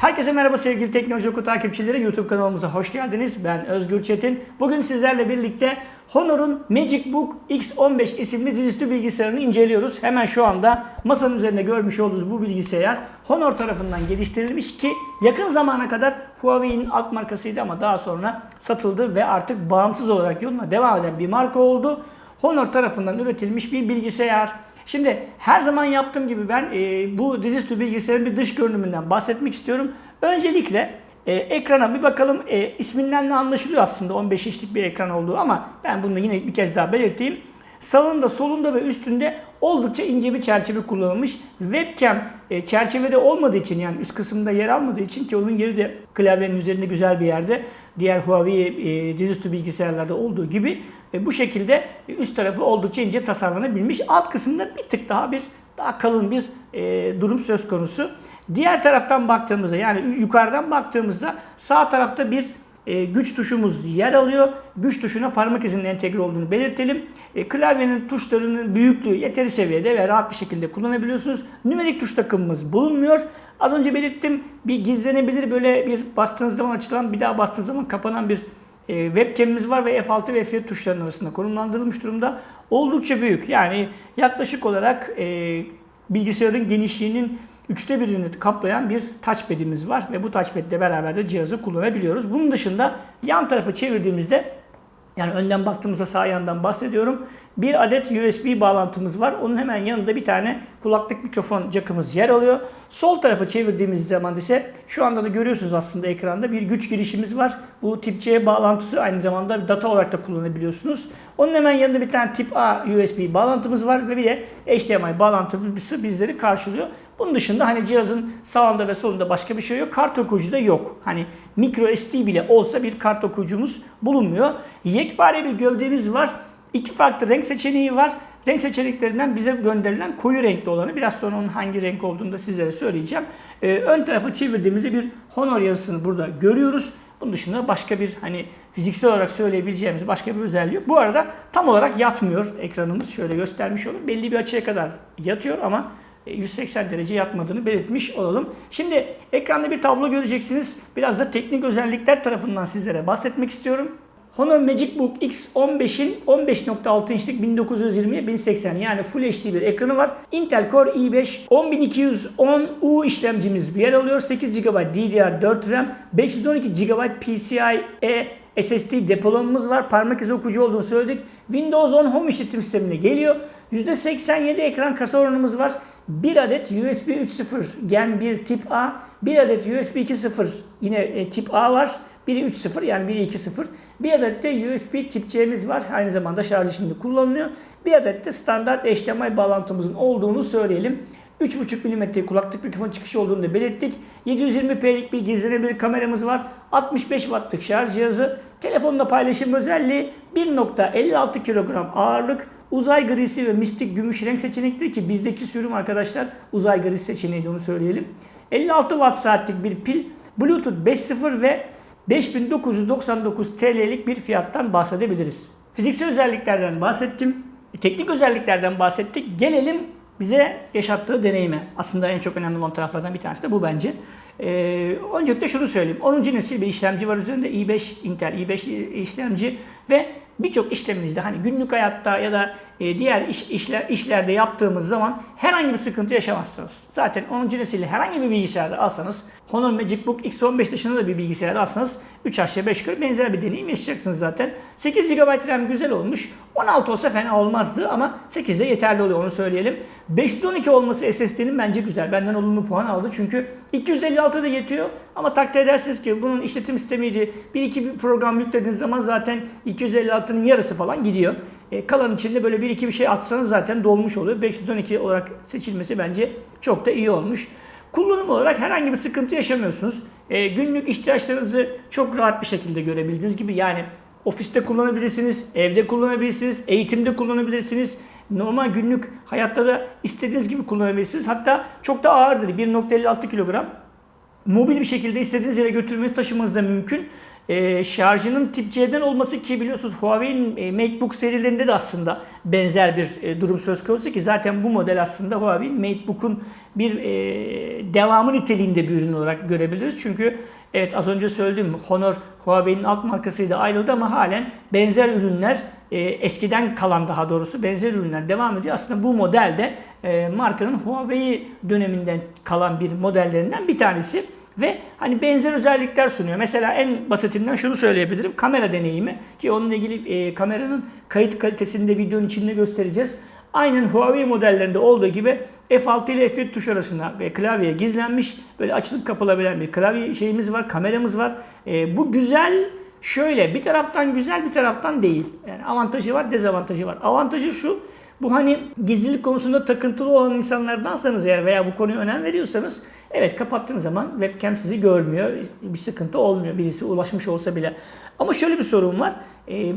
Herkese merhaba sevgili Teknoloji Oku takipçileri. YouTube kanalımıza hoş geldiniz. Ben Özgür Çetin. Bugün sizlerle birlikte Honor'un MagicBook X15 isimli dizüstü bilgisayarını inceliyoruz. Hemen şu anda masanın üzerinde görmüş olduğunuz bu bilgisayar Honor tarafından geliştirilmiş ki yakın zamana kadar Huawei'nin alt markasıydı ama daha sonra satıldı ve artık bağımsız olarak yoluna devam eden bir marka oldu. Honor tarafından üretilmiş bir bilgisayar. Şimdi her zaman yaptığım gibi ben e, bu dizüstü bilgisayarın bir dış görünümünden bahsetmek istiyorum. Öncelikle e, ekrana bir bakalım. E, isminden de anlaşılıyor aslında 15 inçlik bir ekran olduğu ama ben bunu yine bir kez daha belirteyim. Sağında, solunda ve üstünde oldukça ince bir çerçeve kullanılmış. Webcam e, çerçevede olmadığı için yani üst kısımda yer almadığı için ki onun yeri de klavyenin üzerinde güzel bir yerde. Diğer Huawei e, dizüstü bilgisayarlarda olduğu gibi e, bu şekilde üst tarafı oldukça ince tasarlanabilmiş. Alt kısımda bir tık daha bir daha kalın bir e, durum söz konusu. Diğer taraftan baktığımızda yani yukarıdan baktığımızda sağ tarafta bir e, güç tuşumuz yer alıyor. Güç tuşuna parmak izinin entegre olduğunu belirtelim. E, klavyenin tuşlarının büyüklüğü yeteri seviyede ve rahat bir şekilde kullanabiliyorsunuz. Nümerik tuş takımımız bulunmuyor. Az önce belirttim bir gizlenebilir böyle bir bastığınız zaman açılan bir daha bastığınız zaman kapanan bir e, webcam'imiz var ve F6 ve F7 tuşlarının arasında konumlandırılmış durumda. Oldukça büyük. Yani yaklaşık olarak e, bilgisayarın genişliğinin üçte birini kaplayan bir touchpad'imiz var ve bu touchpad ile beraber de cihazı kullanabiliyoruz. Bunun dışında yan tarafı çevirdiğimizde yani önden baktığımızda sağ yandan bahsediyorum. Bir adet USB bağlantımız var. Onun hemen yanında bir tane kulaklık mikrofon jackımız yer alıyor. Sol tarafı çevirdiğimiz zaman ise şu anda da görüyorsunuz aslında ekranda bir güç girişimiz var. Bu tip C bağlantısı aynı zamanda data olarak da kullanabiliyorsunuz. Onun hemen yanında bir tane tip A USB bağlantımız var ve bir de HDMI bağlantısı bizleri karşılıyor. Bunun dışında hani cihazın sağında ve solunda başka bir şey yok. Kart okuyucu da yok. Hani micro SD bile olsa bir kart okuyucumuz bulunmuyor. Yekpare bir gövdemiz var. İki farklı renk seçeneği var. Renk seçeneklerinden bize gönderilen koyu renkli olanı. Biraz sonra onun hangi renk olduğunu da sizlere söyleyeceğim. Ee, ön tarafa çevirdiğimizde bir Honor yazısını burada görüyoruz. Bunun dışında başka bir hani fiziksel olarak söyleyebileceğimiz başka bir özelliği yok. Bu arada tam olarak yatmıyor ekranımız. Şöyle göstermiş olayım. Belli bir açıya kadar yatıyor ama 180 e, derece yatmadığını belirtmiş olalım. Şimdi ekranda bir tablo göreceksiniz. Biraz da teknik özellikler tarafından sizlere bahsetmek istiyorum. Honor MagicBook X15'in 15.6 inçlik 1920 1080 yani Full HD bir ekranı var. Intel Core i5 10210U işlemcimiz bir yer alıyor. 8 GB DDR4 RAM, 512 GB PCIe SSD depolamamız var. Parmak izi okuyucu olduğunu söyledik. Windows 10 Home işletim sistemine geliyor. %87 ekran kasa oranımız var. 1 adet USB 3.0 Gen 1 tip A, 1 adet USB 2.0 yine e, tip A var. Biri 3.0 yani biri 2.0. Bir adet de USB tip C'miz var. Aynı zamanda şarj içinde kullanılıyor. Bir adet de standart HDMI bağlantımızın olduğunu söyleyelim. 3.5 mm kulaklık mikrofon çıkışı olduğunu da belirttik. 720p'lik bir gizlenebilir kameramız var. 65 wattlık şarj cihazı. Telefonla paylaşım özelliği 1.56 kilogram ağırlık. Uzay grisi ve mistik gümüş renk seçenekleri ki bizdeki sürüm arkadaşlar uzay grisi seçeneği onu söyleyelim. 56 watt saatlik bir pil. Bluetooth 5.0 ve 5999 TL'lik bir fiyattan bahsedebiliriz. Fiziksel özelliklerden bahsettim. Teknik özelliklerden bahsettik. Gelelim bize yaşattığı deneyime. Aslında en çok önemli olan taraflardan bir tanesi de bu bence. Ee, öncelikle şunu söyleyeyim. 10. nesil bir işlemci var üzerinde. i5 Intel i5 işlemci ve birçok işleminizde hani günlük hayatta ya da e, diğer iş, işler, işlerde yaptığımız zaman herhangi bir sıkıntı yaşamazsınız. Zaten 10. nesil herhangi bir bilgisayarda alsanız Honor MagicBook X15 dışında da bir bilgisayarda alsanız 3 aşağı 5 yukarı benzer bir deneyim yaşayacaksınız zaten. 8 GB RAM güzel olmuş. 16 olsa fena olmazdı ama 8 de yeterli oluyor onu söyleyelim. 512 olması SSD'nin bence güzel. Benden olumlu puan aldı çünkü 256 da yetiyor ama takdir edersiniz ki bunun işletim sistemiydi. Bir iki bir program yüklediğiniz zaman zaten 256'nın yarısı falan gidiyor. E, kalan içinde böyle bir iki bir şey atsanız zaten dolmuş oluyor. 512 olarak seçilmesi bence çok da iyi olmuş. Kullanım olarak herhangi bir sıkıntı yaşamıyorsunuz. E, günlük ihtiyaçlarınızı çok rahat bir şekilde görebildiğiniz gibi yani ofiste kullanabilirsiniz, evde kullanabilirsiniz, eğitimde kullanabilirsiniz. Normal günlük hayatta da istediğiniz gibi kullanabilirsiniz. Hatta çok da ağırdır. 1.56 kilogram. Mobil bir şekilde istediğiniz yere götürmeniz taşımanız da mümkün. E, şarjının tip C'den olması ki biliyorsunuz Huawei'nin e, MateBook serilerinde de aslında benzer bir e, durum söz konusu ki zaten bu model aslında Huawei'nin MateBook'un bir e, devamı niteliğinde bir ürün olarak görebiliriz. Çünkü evet az önce söylediğim Honor Huawei'nin alt markasıydı ayrıldı ama halen benzer ürünler e, eskiden kalan daha doğrusu benzer ürünler devam ediyor. Aslında bu model de e, markanın Huawei döneminden kalan bir modellerinden bir tanesi ve hani benzer özellikler sunuyor. Mesela en basitinden şunu söyleyebilirim. Kamera deneyimi ki onunla ilgili e, kameranın kayıt kalitesini de videonun içinde göstereceğiz. Aynen Huawei modellerinde olduğu gibi F6 ile F7 tuş arasında ve klavyeye gizlenmiş böyle açılıp kapılabilen bir klavye şeyimiz var, kameramız var. E, bu güzel şöyle bir taraftan güzel bir taraftan değil. Yani avantajı var, dezavantajı var. Avantajı şu. Bu hani gizlilik konusunda takıntılı olan insanlardansanız eğer veya bu konuya önem veriyorsanız evet kapattığınız zaman webcam sizi görmüyor. Bir sıkıntı olmuyor birisi ulaşmış olsa bile. Ama şöyle bir sorun var. Ee,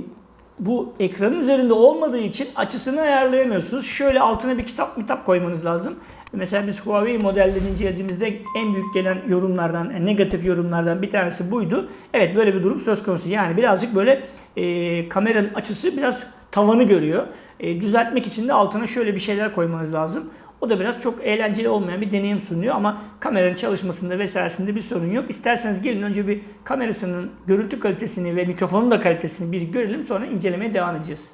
bu ekranın üzerinde olmadığı için açısını ayarlayamıyorsunuz. Şöyle altına bir kitap kitap koymanız lazım. Mesela biz Huawei modellerini incelediğimizde en büyük gelen yorumlardan, yani negatif yorumlardan bir tanesi buydu. Evet böyle bir durum söz konusu. Yani birazcık böyle e, kameranın açısı biraz tavanı görüyor. E, düzeltmek için de altına şöyle bir şeyler koymanız lazım. O da biraz çok eğlenceli olmayan bir deneyim sunuyor ama kameranın çalışmasında vesairesinde bir sorun yok. İsterseniz gelin önce bir kamerasının görüntü kalitesini ve mikrofonun da kalitesini bir görelim sonra incelemeye devam edeceğiz.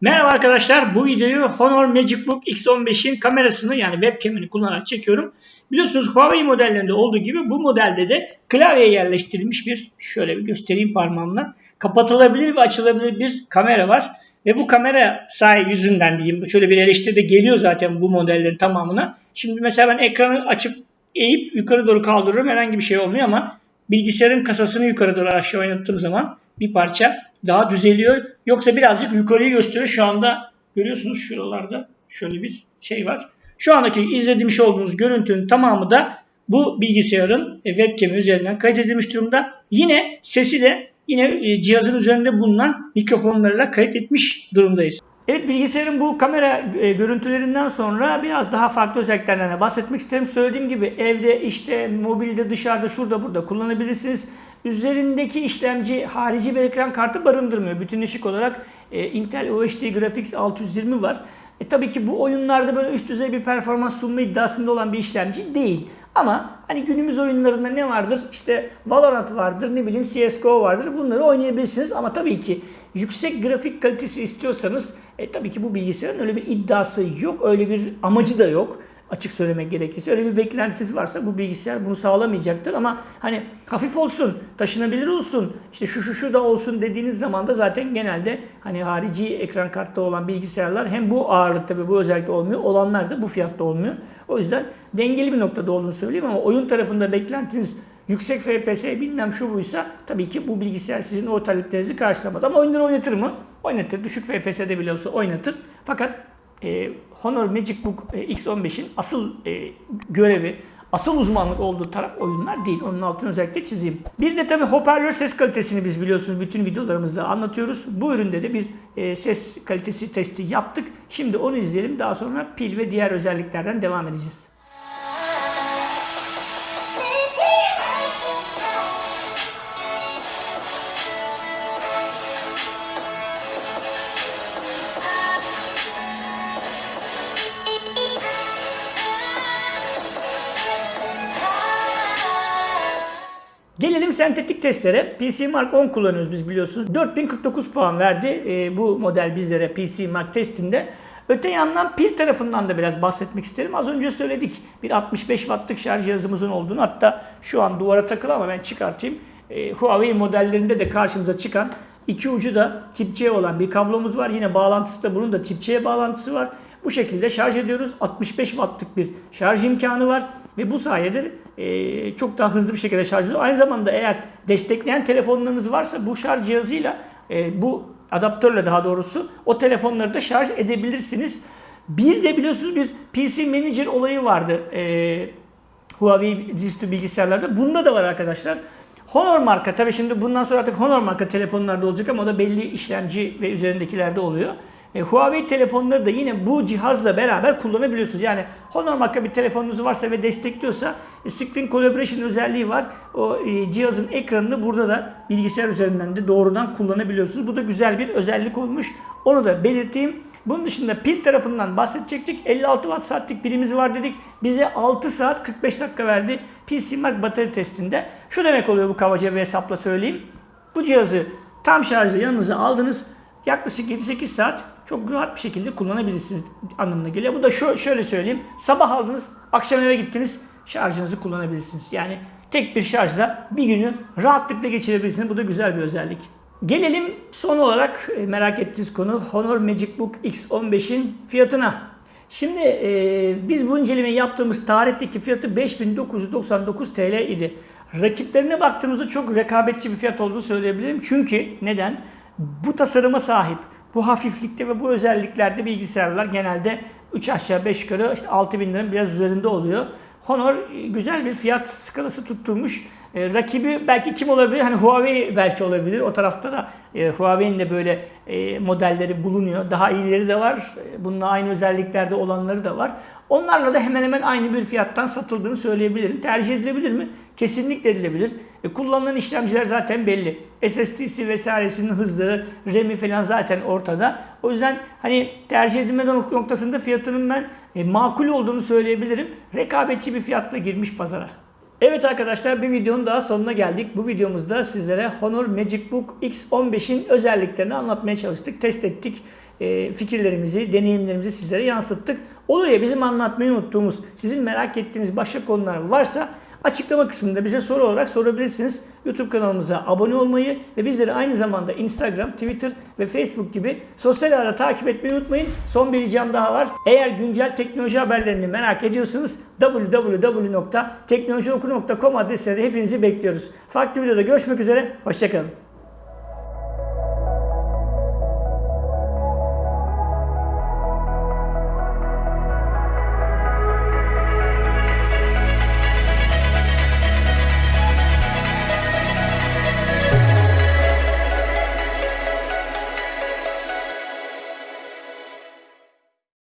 Merhaba arkadaşlar bu videoyu Honor Magic Book X15'in kamerasını yani webcam'ini kullanarak çekiyorum. Biliyorsunuz Huawei modellerinde olduğu gibi bu modelde de klavyeye yerleştirilmiş bir şöyle bir göstereyim parmağımla kapatılabilir ve açılabilir bir kamera var. Ve bu kamera sahi yüzünden diyeyim. Şöyle bir eleştiri de geliyor zaten bu modellerin tamamına. Şimdi mesela ben ekranı açıp eğip yukarı doğru kaldırıyorum. Herhangi bir şey olmuyor ama bilgisayarın kasasını yukarı doğru aşağı oynattığım zaman bir parça daha düzeliyor. Yoksa birazcık yukarıyı gösteriyor. Şu anda görüyorsunuz şuralarda şöyle bir şey var. Şu andaki izlemiş olduğunuz görüntünün tamamı da bu bilgisayarın webcam üzerinden kaydedilmiş durumda. Yine sesi de yine e, cihazın üzerinde bulunan mikrofonlarla kayıt etmiş durumdayız. Evet bilgisayarın bu kamera e, görüntülerinden sonra biraz daha farklı özelliklerden bahsetmek isterim. Söylediğim gibi evde, işte, mobilde, dışarıda, şurada, burada kullanabilirsiniz. Üzerindeki işlemci harici bir ekran kartı barındırmıyor. Bütünleşik olarak e, Intel UHD Graphics 620 var. E, tabii ki bu oyunlarda böyle üst düzey bir performans sunma iddiasında olan bir işlemci değil. Ama hani günümüz oyunlarında ne vardır? İşte Valorant vardır, ne bileyim CSGO vardır. Bunları oynayabilirsiniz ama tabii ki yüksek grafik kalitesi istiyorsanız e, tabii ki bu bilgisayarın öyle bir iddiası yok, öyle bir amacı da yok. Açık söylemek gerekirse öyle bir beklentisi varsa bu bilgisayar bunu sağlamayacaktır ama hani hafif olsun, taşınabilir olsun, işte şu şu şu da olsun dediğiniz zaman da zaten genelde hani harici ekran kartta olan bilgisayarlar hem bu ağırlıkta ve bu özellikle olmuyor, olanlar da bu fiyatta olmuyor. O yüzden dengeli bir noktada olduğunu söyleyeyim ama oyun tarafında beklentiniz yüksek FPS bilmem şu buysa tabii ki bu bilgisayar sizin o taleplerinizi karşılamaz. Ama oyunları oynatır mı? Oynatır. Düşük FPS'de bile olsa oynatır. Fakat e, Honor Magic Book e, X15'in asıl e, görevi, asıl uzmanlık olduğu taraf oyunlar değil. Onun altını özellikle çizeyim. Bir de tabii hoparlör ses kalitesini biz biliyorsunuz bütün videolarımızda anlatıyoruz. Bu üründe de bir e, ses kalitesi testi yaptık. Şimdi onu izleyelim. Daha sonra pil ve diğer özelliklerden devam edeceğiz. Gelelim sentetik testlere. PC Mark 10 kullanıyoruz biz biliyorsunuz. 4049 puan verdi e, bu model bizlere PC Mark testinde. Öte yandan pil tarafından da biraz bahsetmek isterim. Az önce söyledik bir 65 wattlık şarj cihazımızın olduğunu. Hatta şu an duvara takılı ama ben çıkartayım. E, Huawei modellerinde de karşımıza çıkan iki ucu da tip C olan bir kablomuz var. Yine bağlantısı da bunun da tip C bağlantısı var. Bu şekilde şarj ediyoruz. 65 wattlık bir şarj imkanı var. Ve bu sayede e, çok daha hızlı bir şekilde şarj ediyor. Aynı zamanda eğer destekleyen telefonlarınız varsa bu şarj cihazıyla e, bu adaptörle daha doğrusu o telefonları da şarj edebilirsiniz. Bir de biliyorsunuz bir PC Manager olayı vardı e, Huawei dizüstü bilgisayarlarda. Bunda da var arkadaşlar. Honor marka tabii şimdi bundan sonra artık Honor marka telefonlarda olacak ama o da belli işlemci ve üzerindekilerde oluyor. E, Huawei telefonları da yine bu cihazla beraber kullanabiliyorsunuz. Yani Honor marka bir telefonunuz varsa ve destekliyorsa Screen Collaboration özelliği var. O e, cihazın ekranını burada da bilgisayar üzerinden de doğrudan kullanabiliyorsunuz. Bu da güzel bir özellik olmuş. Onu da belirteyim. Bunun dışında pil tarafından bahsedecektik. 56 watt saatlik pilimiz var dedik. Bize 6 saat 45 dakika verdi simak batarya testinde. Şu demek oluyor bu kabaca bir hesapla söyleyeyim. Bu cihazı tam şarjı yanınıza aldınız. Yaklaşık 7-8 saat çok rahat bir şekilde kullanabilirsiniz anlamına geliyor. Bu da şöyle söyleyeyim. Sabah aldınız, akşam eve gittiniz, şarjınızı kullanabilirsiniz. Yani tek bir şarjla bir günü rahatlıkla geçirebilirsiniz. Bu da güzel bir özellik. Gelelim son olarak e, merak ettiğiniz konu Honor Magicbook X15'in fiyatına. Şimdi e, biz bu incelemeyi yaptığımız tarihteki fiyatı 5999 TL idi. Rakiplerine baktığımızda çok rekabetçi bir fiyat olduğunu söyleyebilirim. Çünkü neden? Bu tasarıma sahip, bu hafiflikte ve bu özelliklerde bilgisayarlar genelde 3 aşağı 5 yukarı işte 6000 liranın biraz üzerinde oluyor. Honor e, güzel bir fiyat skalası tutturmuş. E, rakibi belki kim olabilir? Hani Huawei belki olabilir. O tarafta da e, Huawei'nin de böyle e, modelleri bulunuyor. Daha iyileri de var. E, Bununla aynı özelliklerde olanları da var. Onlarla da hemen hemen aynı bir fiyattan satıldığını söyleyebilirim. Tercih edilebilir mi? Kesinlikle edilebilir. E, kullanılan işlemciler zaten belli. SSD'si vesairesinin hızları, RAM'i falan zaten ortada. O yüzden hani tercih edilme nok- noktasında fiyatının ben e, makul olduğunu söyleyebilirim. Rekabetçi bir fiyatla girmiş pazara. Evet arkadaşlar bir videonun daha sonuna geldik. Bu videomuzda sizlere Honor Magicbook X15'in özelliklerini anlatmaya çalıştık. Test ettik. E, fikirlerimizi, deneyimlerimizi sizlere yansıttık. Olur ya bizim anlatmayı unuttuğumuz, sizin merak ettiğiniz başka konular varsa açıklama kısmında bize soru olarak sorabilirsiniz. YouTube kanalımıza abone olmayı ve bizleri aynı zamanda Instagram, Twitter ve Facebook gibi sosyal ağda takip etmeyi unutmayın. Son bir ricam daha var. Eğer güncel teknoloji haberlerini merak ediyorsanız www.teknolojioku.com adresine de hepinizi bekliyoruz. Farklı videoda görüşmek üzere. Hoşçakalın.